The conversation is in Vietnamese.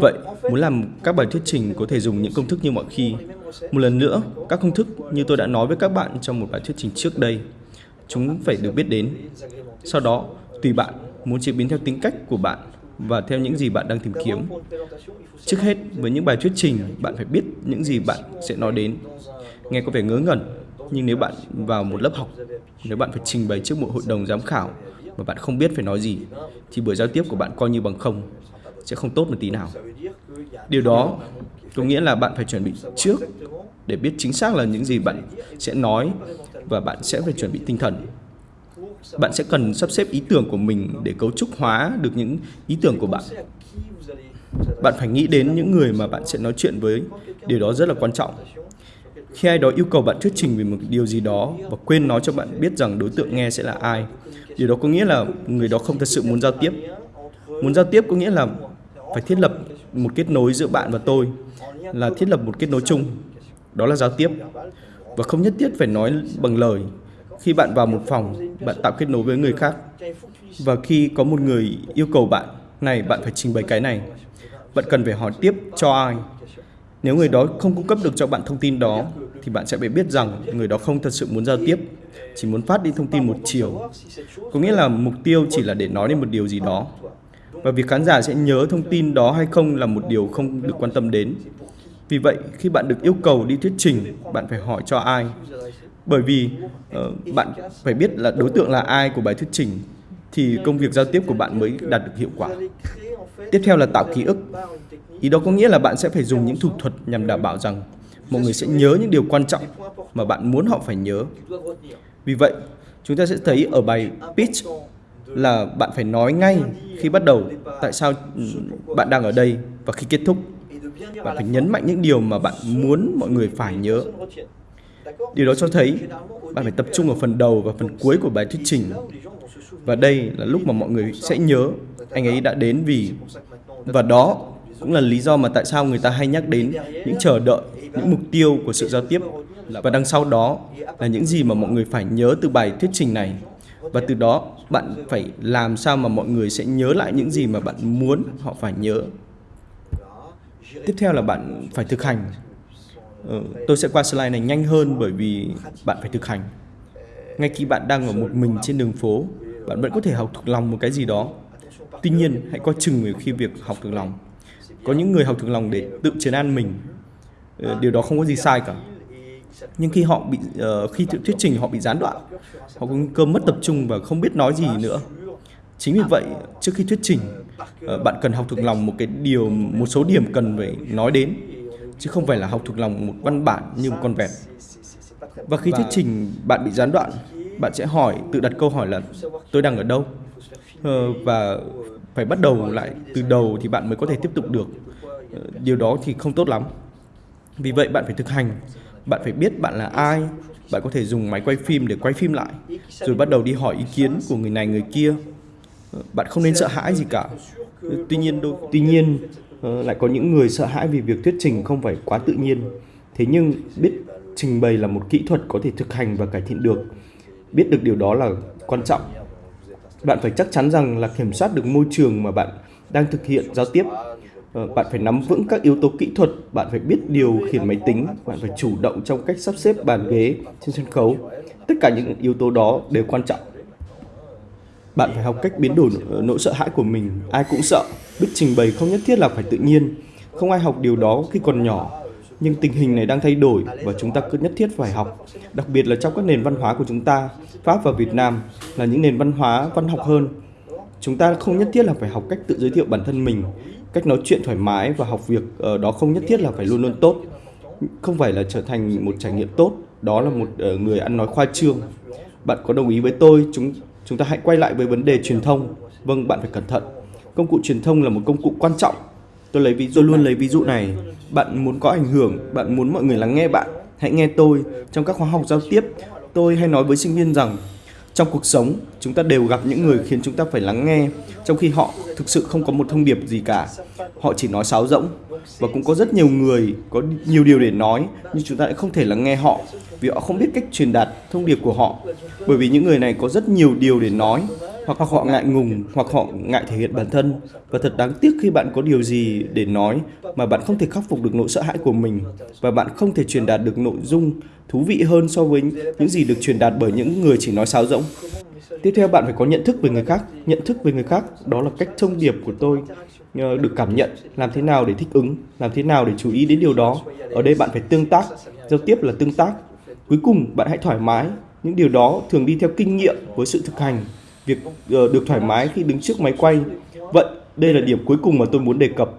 Vậy, muốn làm các bài thuyết trình có thể dùng những công thức như mọi khi. Một lần nữa, các công thức như tôi đã nói với các bạn trong một bài thuyết trình trước đây, chúng phải được biết đến. Sau đó, tùy bạn muốn chế biến theo tính cách của bạn và theo những gì bạn đang tìm kiếm. Trước hết, với những bài thuyết trình, bạn phải biết những gì bạn sẽ nói đến. Nghe có vẻ ngớ ngẩn, nhưng nếu bạn vào một lớp học, nếu bạn phải trình bày trước một hội đồng giám khảo mà bạn không biết phải nói gì, thì buổi giao tiếp của bạn coi như bằng không, sẽ không tốt một tí nào. Điều đó có nghĩa là bạn phải chuẩn bị trước để biết chính xác là những gì bạn sẽ nói và bạn sẽ phải chuẩn bị tinh thần. Bạn sẽ cần sắp xếp ý tưởng của mình để cấu trúc hóa được những ý tưởng của bạn. Bạn phải nghĩ đến những người mà bạn sẽ nói chuyện với. Điều đó rất là quan trọng. Khi ai đó yêu cầu bạn thuyết trình về một điều gì đó và quên nói cho bạn biết rằng đối tượng nghe sẽ là ai, điều đó có nghĩa là người đó không thật sự muốn giao tiếp. Muốn giao tiếp có nghĩa là phải thiết lập một kết nối giữa bạn và tôi, là thiết lập một kết nối chung. Đó là giao tiếp. Và không nhất thiết phải nói bằng lời. Khi bạn vào một phòng, bạn tạo kết nối với người khác. Và khi có một người yêu cầu bạn, này bạn phải trình bày cái này, bạn cần phải hỏi tiếp cho ai. Nếu người đó không cung cấp được cho bạn thông tin đó, thì bạn sẽ phải biết rằng người đó không thật sự muốn giao tiếp, chỉ muốn phát đi thông tin một chiều. Có nghĩa là mục tiêu chỉ là để nói đến một điều gì đó. Và việc khán giả sẽ nhớ thông tin đó hay không là một điều không được quan tâm đến. Vì vậy, khi bạn được yêu cầu đi thuyết trình, bạn phải hỏi cho ai. Bởi vì uh, bạn phải biết là đối tượng là ai của bài thuyết trình, thì công việc giao tiếp của bạn mới đạt được hiệu quả. Tiếp theo là tạo ký ức. Ý đó có nghĩa là bạn sẽ phải dùng những thủ thuật nhằm đảm bảo rằng mọi người sẽ nhớ những điều quan trọng mà bạn muốn họ phải nhớ. Vì vậy, chúng ta sẽ thấy ở bài pitch là bạn phải nói ngay khi bắt đầu tại sao bạn đang ở đây và khi kết thúc. Bạn phải nhấn mạnh những điều mà bạn muốn mọi người phải nhớ. Điều đó cho thấy bạn phải tập trung ở phần đầu và phần cuối của bài thuyết trình. Và đây là lúc mà mọi người sẽ nhớ anh ấy đã đến vì và đó cũng là lý do mà tại sao người ta hay nhắc đến những chờ đợi, những mục tiêu của sự giao tiếp và đằng sau đó là những gì mà mọi người phải nhớ từ bài thuyết trình này. Và từ đó bạn phải làm sao mà mọi người sẽ nhớ lại những gì mà bạn muốn họ phải nhớ. Tiếp theo là bạn phải thực hành. Ừ, tôi sẽ qua slide này nhanh hơn bởi vì bạn phải thực hành. Ngay khi bạn đang ở một mình trên đường phố, bạn vẫn có thể học thuộc lòng một cái gì đó. Tuy nhiên, hãy coi chừng về khi việc học thuộc lòng. Có những người học thuộc lòng để tự trấn an mình. Ờ, điều đó không có gì sai cả. Nhưng khi họ bị uh, khi thuyết trình họ bị gián đoạn, họ có nguy cơ mất tập trung và không biết nói gì nữa. Chính vì vậy, trước khi thuyết trình, uh, bạn cần học thuộc lòng một cái điều, một số điểm cần phải nói đến, chứ không phải là học thuộc lòng một văn bản như một con vẹt. Và khi thuyết trình bạn bị gián đoạn, bạn sẽ hỏi, tự đặt câu hỏi là tôi đang ở đâu? Uh, và phải bắt đầu lại từ đầu thì bạn mới có thể tiếp tục được. Uh, điều đó thì không tốt lắm. Vì vậy bạn phải thực hành bạn phải biết bạn là ai. Bạn có thể dùng máy quay phim để quay phim lại, rồi bắt đầu đi hỏi ý kiến của người này, người kia. Ờ, bạn không nên sợ hãi gì cả. Tuy nhiên đôi, tuy nhiên ờ, lại có những người sợ hãi vì việc thuyết trình không phải quá tự nhiên. Thế nhưng biết trình bày là một kỹ thuật có thể thực hành và cải thiện được. Biết được điều đó là quan trọng. Bạn phải chắc chắn rằng là kiểm soát được môi trường mà bạn đang thực hiện giao tiếp. Ờ, bạn phải nắm vững các yếu tố kỹ thuật, bạn phải biết điều khiển máy tính, bạn phải chủ động trong cách sắp xếp bàn ghế trên sân khấu. Tất cả những yếu tố đó đều quan trọng. Bạn phải học cách biến đổi ờ, nỗi sợ hãi của mình. Ai cũng sợ, biết trình bày không nhất thiết là phải tự nhiên. Không ai học điều đó khi còn nhỏ. Nhưng tình hình này đang thay đổi và chúng ta cứ nhất thiết phải học. Đặc biệt là trong các nền văn hóa của chúng ta, Pháp và Việt Nam là những nền văn hóa văn học hơn. Chúng ta không nhất thiết là phải học cách tự giới thiệu bản thân mình cách nói chuyện thoải mái và học việc ờ, đó không nhất thiết là phải luôn luôn tốt. Không phải là trở thành một trải nghiệm tốt, đó là một ờ, người ăn nói khoa trương. Bạn có đồng ý với tôi, chúng chúng ta hãy quay lại với vấn đề truyền thông. Vâng bạn phải cẩn thận. Công cụ truyền thông là một công cụ quan trọng. Tôi lấy ví dụ luôn lấy ví dụ này. Bạn muốn có ảnh hưởng, bạn muốn mọi người lắng nghe bạn. Hãy nghe tôi. Trong các khóa học giao tiếp, tôi hay nói với sinh viên rằng trong cuộc sống, chúng ta đều gặp những người khiến chúng ta phải lắng nghe, trong khi họ thực sự không có một thông điệp gì cả. Họ chỉ nói sáo rỗng, và cũng có rất nhiều người có nhiều điều để nói, nhưng chúng ta lại không thể lắng nghe họ, vì họ không biết cách truyền đạt thông điệp của họ. Bởi vì những người này có rất nhiều điều để nói hoặc họ ngại ngùng, hoặc họ ngại thể hiện bản thân. Và thật đáng tiếc khi bạn có điều gì để nói mà bạn không thể khắc phục được nỗi sợ hãi của mình. Và bạn không thể truyền đạt được nội dung thú vị hơn so với những gì được truyền đạt bởi những người chỉ nói sáo rỗng. Tiếp theo, bạn phải có nhận thức về người khác. Nhận thức về người khác, đó là cách thông điệp của tôi ờ, được cảm nhận. Làm thế nào để thích ứng? Làm thế nào để chú ý đến điều đó? Ở đây bạn phải tương tác, giao tiếp là tương tác. Cuối cùng, bạn hãy thoải mái. Những điều đó thường đi theo kinh nghiệm với sự thực hành việc ờ, được thoải mái khi đứng trước máy quay. Vậy đây là điểm cuối cùng mà tôi muốn đề cập.